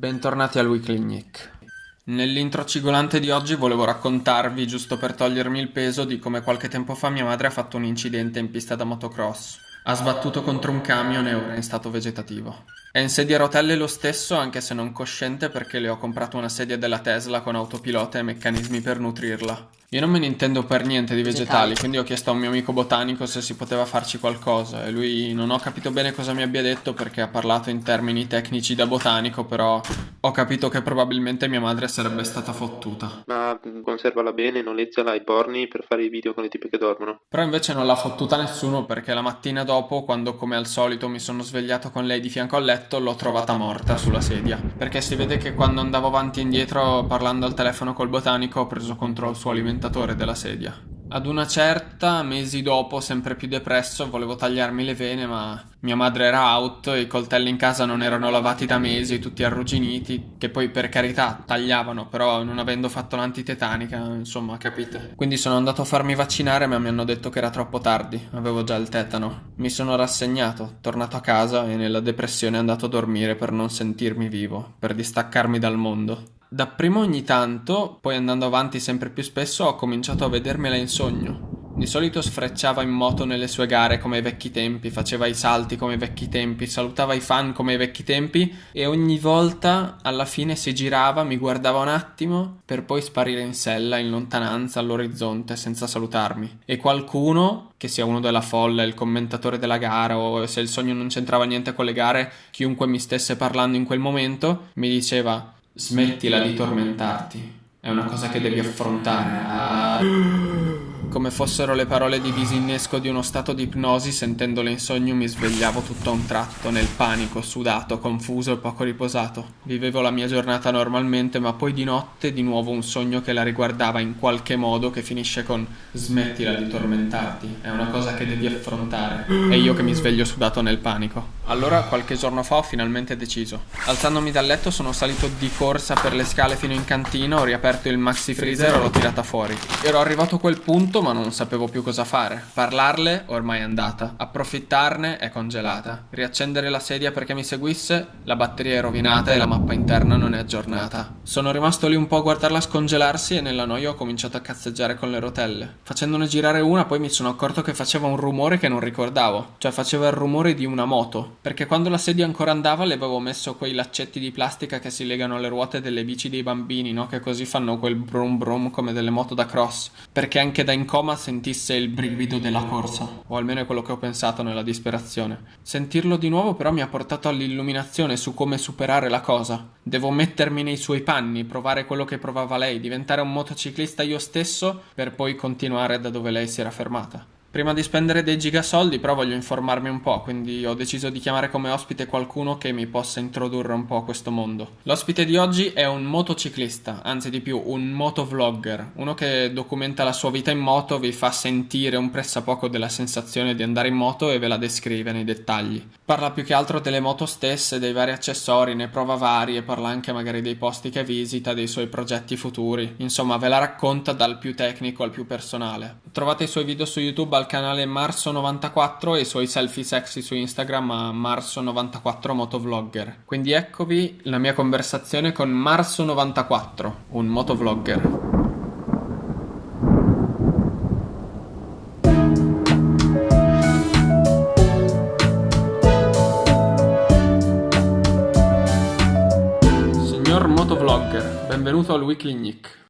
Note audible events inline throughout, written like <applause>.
Bentornati al Weekly Nick. Nell'intro cigolante di oggi volevo raccontarvi, giusto per togliermi il peso, di come qualche tempo fa mia madre ha fatto un incidente in pista da motocross. Ha sbattuto contro un camion e ora è in stato vegetativo. È in sedia a rotelle lo stesso, anche se non cosciente, perché le ho comprato una sedia della Tesla con autopilota e meccanismi per nutrirla. Io non me ne intendo per niente di vegetali, quindi ho chiesto a un mio amico botanico se si poteva farci qualcosa e lui non ho capito bene cosa mi abbia detto perché ha parlato in termini tecnici da botanico, però ho capito che probabilmente mia madre sarebbe stata fottuta. Ma conservala bene, noleggiala ai porni per fare i video con le tipe che dormono. Però invece non l'ha fottuta nessuno perché la mattina dopo, quando come al solito mi sono svegliato con lei di fianco al letto, l'ho trovata morta sulla sedia. Perché si vede che quando andavo avanti e indietro parlando al telefono col botanico ho preso contro il suo alimentatore della sedia. Ad una certa, mesi dopo, sempre più depresso, volevo tagliarmi le vene, ma mia madre era out, i coltelli in casa non erano lavati da mesi, tutti arrugginiti, che poi per carità tagliavano, però non avendo fatto l'antitetanica, insomma, capite. Quindi sono andato a farmi vaccinare, ma mi hanno detto che era troppo tardi, avevo già il tetano. Mi sono rassegnato, tornato a casa e nella depressione andato a dormire per non sentirmi vivo, per distaccarmi dal mondo. Dapprima ogni tanto, poi andando avanti sempre più spesso, ho cominciato a vedermela in sogno. Di solito sfrecciava in moto nelle sue gare come ai vecchi tempi, faceva i salti come ai vecchi tempi, salutava i fan come ai vecchi tempi e ogni volta alla fine si girava, mi guardava un attimo per poi sparire in sella in lontananza all'orizzonte senza salutarmi. E qualcuno, che sia uno della folla, il commentatore della gara o se il sogno non c'entrava niente con le gare, chiunque mi stesse parlando in quel momento, mi diceva Smettila di tormentarti. È una cosa che devi affrontare. Ah. Come fossero le parole di disinnesco di uno stato di ipnosi, sentendole in sogno mi svegliavo tutto a un tratto, nel panico, sudato, confuso e poco riposato. Vivevo la mia giornata normalmente, ma poi di notte di nuovo un sogno che la riguardava in qualche modo che finisce con smettila di tormentarti, è una cosa che devi affrontare. E io che mi sveglio sudato nel panico. Allora, qualche giorno fa ho finalmente deciso. Alzandomi dal letto sono salito di corsa per le scale fino in cantina, ho riaperto il maxi freezer e l'ho tirata fuori. Ero arrivato a quel punto ma non sapevo più cosa fare. Parlarle ormai è andata. Approfittarne è congelata. Riaccendere la sedia perché mi seguisse, la batteria è rovinata e la mappa interna non è aggiornata. Sono rimasto lì un po' a guardarla scongelarsi e nella noia ho cominciato a cazzeggiare con le rotelle. Facendone girare una poi mi sono accorto che faceva un rumore che non ricordavo. Cioè faceva il rumore di una moto perché quando la sedia ancora andava le avevo messo quei laccetti di plastica che si legano alle ruote delle bici dei bambini, no? Che così fanno quel brum brum come delle moto da cross. Perché anche da in coma sentisse il brivido della corsa, o almeno è quello che ho pensato nella disperazione. Sentirlo di nuovo però mi ha portato all'illuminazione su come superare la cosa. Devo mettermi nei suoi panni, provare quello che provava lei, diventare un motociclista io stesso per poi continuare da dove lei si era fermata. Prima di spendere dei gigasoldi però voglio informarmi un po', quindi ho deciso di chiamare come ospite qualcuno che mi possa introdurre un po' a questo mondo. L'ospite di oggi è un motociclista, anzi di più un motovlogger, uno che documenta la sua vita in moto, vi fa sentire un pressappoco della sensazione di andare in moto e ve la descrive nei dettagli. Parla più che altro delle moto stesse, dei vari accessori, ne prova varie, parla anche magari dei posti che visita, dei suoi progetti futuri, insomma ve la racconta dal più tecnico al più personale. Trovate i suoi video su YouTube al canale Marso94 e i suoi selfie sexy su Instagram a Marso94 Motovlogger. Quindi eccovi la mia conversazione con Marso94, un motovlogger. Signor motovlogger, benvenuto al Weekly Nick.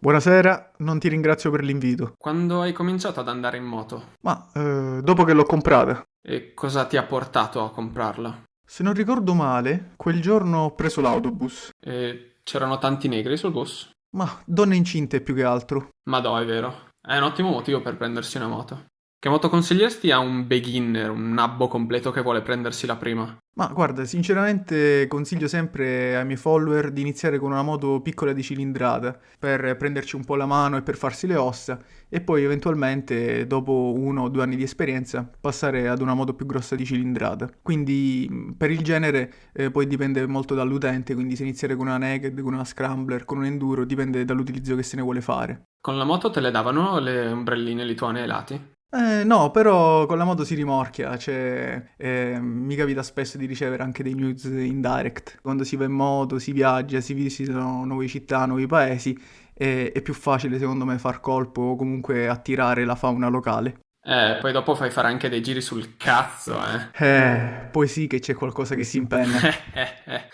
Buonasera, non ti ringrazio per l'invito. Quando hai cominciato ad andare in moto? Ma eh, dopo che l'ho comprata. E cosa ti ha portato a comprarla? Se non ricordo male, quel giorno ho preso l'autobus. E c'erano tanti negri sul bus? Ma donne incinte più che altro. Ma no, è vero. È un ottimo motivo per prendersi una moto. Che moto consiglieresti a un beginner, un nabbo completo che vuole prendersi la prima? Ma guarda, sinceramente consiglio sempre ai miei follower di iniziare con una moto piccola di cilindrata per prenderci un po' la mano e per farsi le ossa e poi eventualmente dopo uno o due anni di esperienza passare ad una moto più grossa di cilindrata. Quindi per il genere eh, poi dipende molto dall'utente, quindi se iniziare con una naked, con una scrambler, con un enduro, dipende dall'utilizzo che se ne vuole fare. Con la moto te le davano le ombrelline lituane ai lati? Eh, no, però con la moto si rimorchia, cioè eh, mi capita spesso di ricevere anche dei news in direct. Quando si va in moto, si viaggia, si visitano nuove città, nuovi paesi, e- è più facile secondo me far colpo o comunque attirare la fauna locale. Eh, poi dopo fai fare anche dei giri sul cazzo, eh. Eh, poi sì che c'è qualcosa che si impenna. <laughs>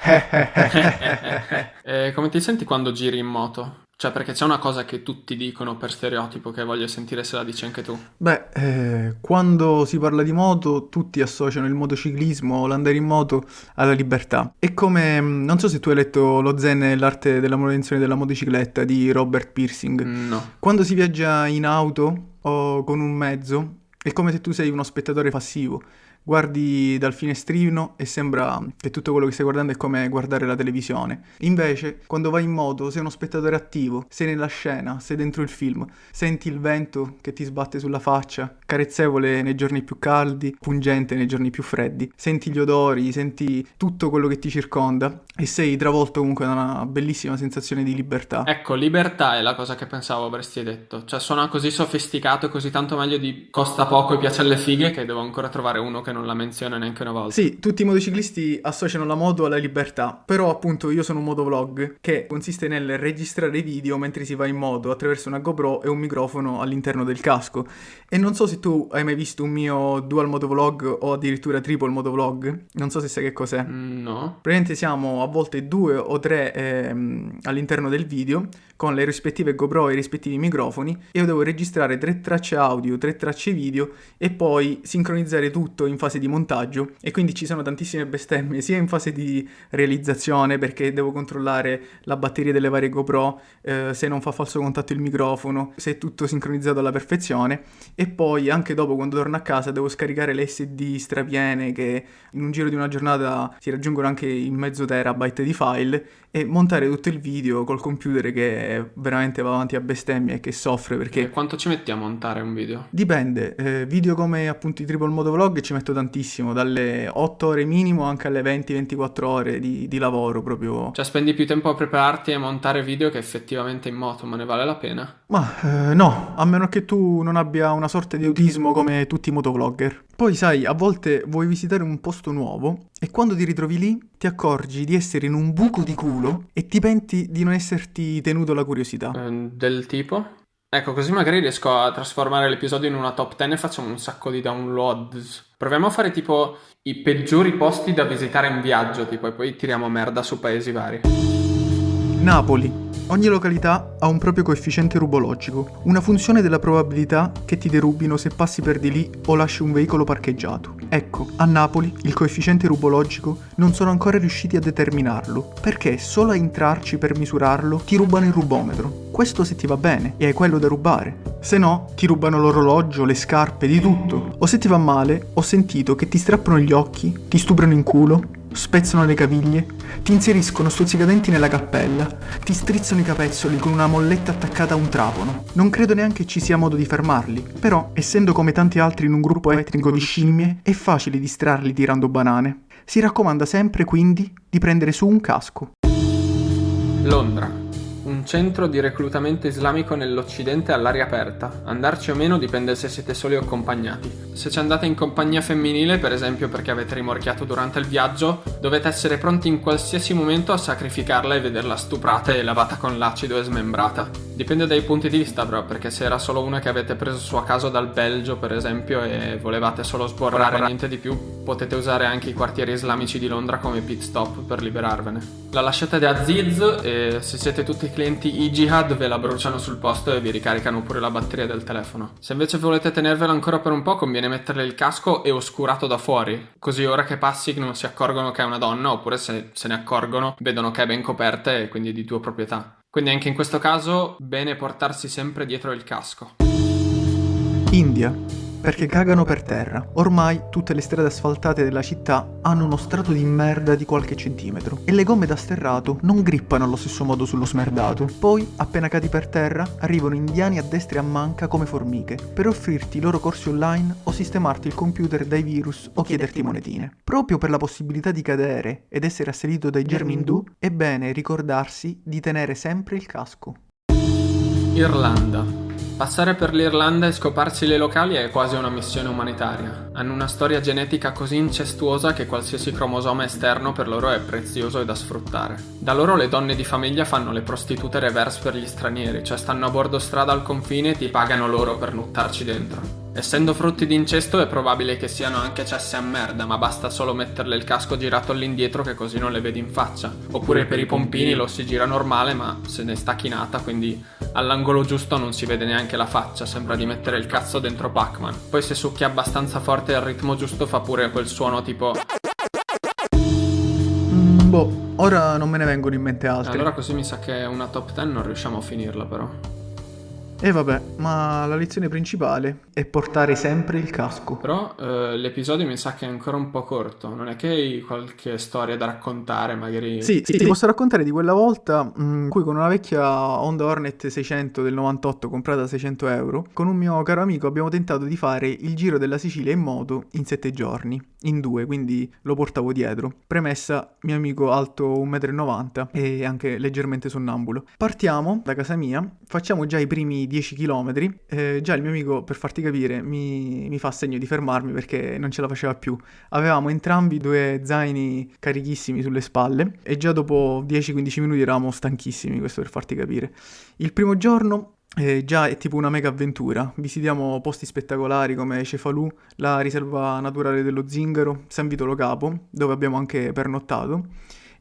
<laughs> Eh, come ti senti quando giri in moto? Cioè, perché c'è una cosa che tutti dicono per stereotipo che voglio sentire se la dici anche tu. Beh, eh, quando si parla di moto, tutti associano il motociclismo o l'andare in moto alla libertà. È come, mm, non so se tu hai letto Lo Zen e l'arte della manutenzione della motocicletta di Robert Piercing. No. Quando si viaggia in auto o con un mezzo, è come se tu sei uno spettatore passivo. Guardi dal finestrino e sembra che tutto quello che stai guardando è come guardare la televisione. Invece, quando vai in moto, sei uno spettatore attivo, sei nella scena, sei dentro il film, senti il vento che ti sbatte sulla faccia, carezzevole nei giorni più caldi, pungente nei giorni più freddi, senti gli odori, senti tutto quello che ti circonda e sei travolto comunque da una bellissima sensazione di libertà. Ecco, libertà è la cosa che pensavo avresti detto. Cioè, suona così sofisticato così tanto meglio di costa poco e piace alle fighe che devo ancora trovare uno che non la menziona neanche una volta. Sì, tutti i motociclisti associano la moto alla libertà, però appunto io sono un motovlog che consiste nel registrare video mentre si va in moto attraverso una GoPro e un microfono all'interno del casco. E non so se tu hai mai visto un mio dual motovlog o addirittura triple motovlog, non so se sai che cos'è. Mm, No. Praticamente siamo a volte due o tre ehm, all'interno del video con le rispettive GoPro e i rispettivi microfoni e io devo registrare tre tracce audio, tre tracce video e poi sincronizzare tutto in fase di montaggio e quindi ci sono tantissime bestemmie sia in fase di realizzazione perché devo controllare la batteria delle varie GoPro, eh, se non fa falso contatto il microfono, se è tutto sincronizzato alla perfezione e poi anche dopo quando torno a casa devo scaricare le SD strapiene che in un giro di una giornata si raggiungono anche il mezzo terabyte di file e montare tutto il video col computer che veramente va avanti a bestemmie e che soffre E perché quanto ci metti a montare un video? dipende, eh, video come appunto i triple motovlog ci metto tantissimo, dalle 8 ore minimo anche alle 20-24 ore di, di lavoro proprio. Cioè, spendi più tempo a prepararti e montare video che effettivamente in moto, ma ne vale la pena? Ma eh, no, a meno che tu non abbia una sorta di autismo come tutti i motovlogger. Poi sai, a volte vuoi visitare un posto nuovo e quando ti ritrovi lì ti accorgi di essere in un buco di culo e ti penti di non esserti tenuto la curiosità. Eh, del tipo? Ecco, così magari riesco a trasformare l'episodio in una top 10 e facciamo un sacco di downloads. Proviamo a fare tipo i peggiori posti da visitare in viaggio, tipo, e poi tiriamo merda su paesi vari. Napoli. Ogni località ha un proprio coefficiente rubologico, una funzione della probabilità che ti derubino se passi per di lì o lasci un veicolo parcheggiato. Ecco, a Napoli il coefficiente rubologico non sono ancora riusciti a determinarlo, perché solo a entrarci per misurarlo ti rubano il rubometro. Questo se ti va bene e hai quello da rubare. Se no, ti rubano l'orologio, le scarpe, di tutto. O se ti va male, ho sentito che ti strappano gli occhi, ti stuprano in culo, spezzano le caviglie, ti inseriscono stuzzicadenti nella cappella, ti strizzano i capezzoli con una molletta attaccata a un trapano. Non credo neanche ci sia modo di fermarli, però, essendo come tanti altri in un gruppo etnico di scimmie, è facile distrarli tirando banane. Si raccomanda sempre quindi di prendere su un casco. Londra. Un centro di reclutamento islamico nell'Occidente all'aria aperta. Andarci o meno dipende se siete soli o accompagnati. Se ci andate in compagnia femminile, per esempio perché avete rimorchiato durante il viaggio, dovete essere pronti in qualsiasi momento a sacrificarla e vederla stuprata e lavata con l'acido e smembrata. Dipende dai punti di vista però, perché se era solo una che avete preso su a caso dal Belgio, per esempio, e volevate solo sborrare e niente di più, potete usare anche i quartieri islamici di Londra come pit stop per liberarvene. La lasciate da Aziz e se siete tutti clienti e-jihad ve la bruciano sul posto e vi ricaricano pure la batteria del telefono. Se invece volete tenervela ancora per un po' conviene metterle il casco e oscurato da fuori, così ora che passi non si accorgono che è una donna oppure se se ne accorgono vedono che è ben coperta e quindi di tua proprietà. Quindi anche in questo caso bene portarsi sempre dietro il casco. India. Perché cagano per terra. Ormai tutte le strade asfaltate della città hanno uno strato di merda di qualche centimetro e le gomme da sterrato non grippano allo stesso modo sullo smerdato. Poi, appena cadi per terra, arrivano indiani a destra e a manca come formiche per offrirti i loro corsi online o sistemarti il computer dai virus o chiederti monetine. Proprio per la possibilità di cadere ed essere assalito dai germi indù, è bene ricordarsi di tenere sempre il casco. Irlanda. Passare per l'Irlanda e scoparsi le locali è quasi una missione umanitaria. Hanno una storia genetica così incestuosa che qualsiasi cromosoma esterno per loro è prezioso e da sfruttare. Da loro le donne di famiglia fanno le prostitute reverse per gli stranieri, cioè stanno a bordo strada al confine e ti pagano loro per nuttarci dentro. Essendo frutti di incesto è probabile che siano anche cesse a merda, ma basta solo metterle il casco girato all'indietro che così non le vedi in faccia. Oppure per i pompini lo si gira normale ma se ne sta chinata, quindi all'angolo giusto non si vede neanche la faccia, sembra di mettere il cazzo dentro Pac-Man. Poi se succhia abbastanza forte al ritmo giusto fa pure quel suono tipo... Mm, boh, ora non me ne vengono in mente altri. Allora così mi sa che una top 10 non riusciamo a finirla però. E vabbè, ma la lezione principale è portare sempre il casco. Però eh, l'episodio mi sa che è ancora un po' corto. Non è che hai qualche storia da raccontare, magari. Sì, sì, ti posso raccontare di quella volta in cui con una vecchia Honda Hornet 600 del 98 comprata a 600 euro, con un mio caro amico abbiamo tentato di fare il giro della Sicilia in moto in 7 giorni, in due, quindi lo portavo dietro. Premessa, mio amico alto 1,90 m e anche leggermente sonnambulo. Partiamo da casa mia, facciamo già i primi 10 km, eh, già il mio amico, per farti capire, mi, mi, fa segno di fermarmi perché non ce la faceva più. Avevamo entrambi due zaini carichissimi sulle spalle e già dopo 10-15 minuti eravamo stanchissimi, questo per farti capire. Il primo giorno eh, già è tipo una mega avventura. Visitiamo posti spettacolari come Cefalù, la riserva naturale dello Zingaro, San Vitolo Capo, dove abbiamo anche pernottato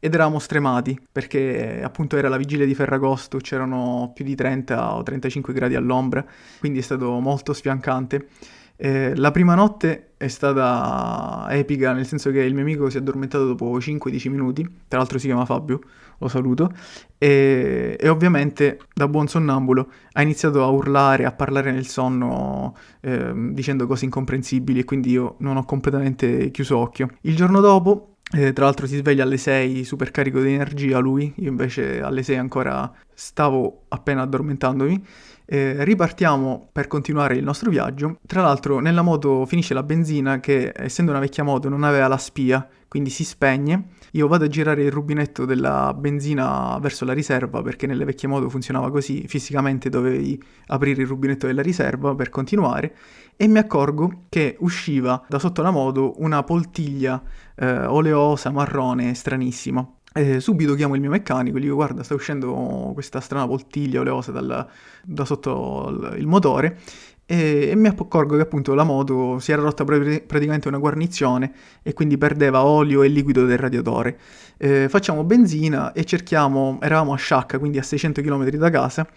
ed eravamo stremati perché appunto era la vigilia di Ferragosto, c'erano più di 30 o 35 gradi all'ombra, quindi è stato molto sfiancante. Eh, la prima notte è stata epica, nel senso che il mio amico si è addormentato dopo 5-10 minuti, tra l'altro si chiama Fabio, lo saluto, e, e, ovviamente da buon sonnambulo ha iniziato a urlare, a parlare nel sonno, eh, dicendo cose incomprensibili e quindi io non ho completamente chiuso occhio. Il giorno dopo eh, tra l'altro si sveglia alle 6 super carico di energia lui, io invece alle 6 ancora stavo appena addormentandomi. Eh, ripartiamo per continuare il nostro viaggio. Tra l'altro nella moto finisce la benzina che essendo una vecchia moto non aveva la spia, quindi si spegne. Io vado a girare il rubinetto della benzina verso la riserva perché nelle vecchie moto funzionava così, fisicamente dovevi aprire il rubinetto della riserva per continuare e mi accorgo che usciva da sotto la moto una poltiglia eh, oleosa, marrone, stranissima. E subito chiamo il mio meccanico e gli dico guarda sta uscendo questa strana poltiglia oleosa dal, da sotto il motore e, e, mi accorgo che appunto la moto si era rotta pr- praticamente una guarnizione e quindi perdeva olio e liquido del radiatore. Eh, facciamo benzina e cerchiamo, eravamo a Sciacca quindi a 600 km da casa,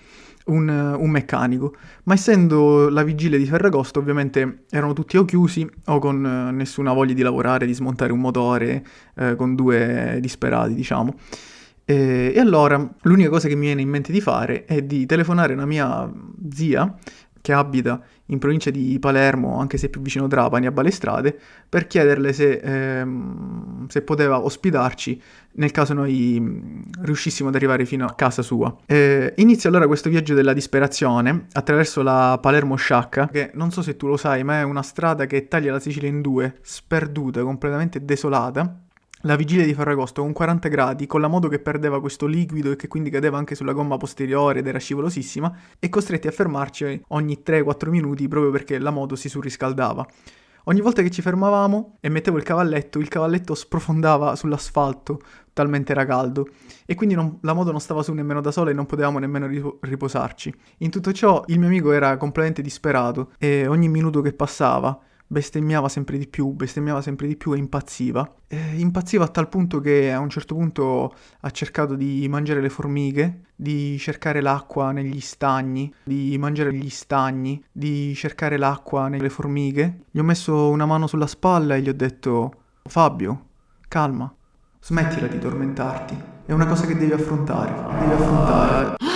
un, un, meccanico, ma essendo la vigilia di Ferragosto ovviamente erano tutti o chiusi o con eh, nessuna voglia di lavorare, di smontare un motore eh, con due disperati diciamo. E, e allora l'unica cosa che mi viene in mente di fare è di telefonare una mia zia che abita in provincia di Palermo, anche se più vicino Trapani, a Balestrade, per chiederle se, ehm, se poteva ospitarci nel caso noi riuscissimo ad arrivare fino a casa sua. Eh, inizia allora questo viaggio della disperazione attraverso la Palermo-Sciacca, che non so se tu lo sai, ma è una strada che taglia la Sicilia in due, sperduta, completamente desolata la vigilia di Ferragosto con 40 gradi, con la moto che perdeva questo liquido e che quindi cadeva anche sulla gomma posteriore ed era scivolosissima, e costretti a fermarci ogni 3-4 minuti proprio perché la moto si surriscaldava. Ogni volta che ci fermavamo e mettevo il cavalletto, il cavalletto sprofondava sull'asfalto, talmente era caldo, e quindi non, la moto non stava su nemmeno da sola e non potevamo nemmeno riposarci. In tutto ciò il mio amico era completamente disperato e ogni minuto che passava bestemmiava sempre di più, bestemmiava sempre di più e impazziva. E impazziva a tal punto che a un certo punto ha cercato di mangiare le formiche, di cercare l'acqua negli stagni, di mangiare gli stagni, di cercare l'acqua nelle formiche. Gli ho messo una mano sulla spalla e gli ho detto Fabio, calma, smettila di tormentarti. È una cosa che devi affrontare, devi affrontare.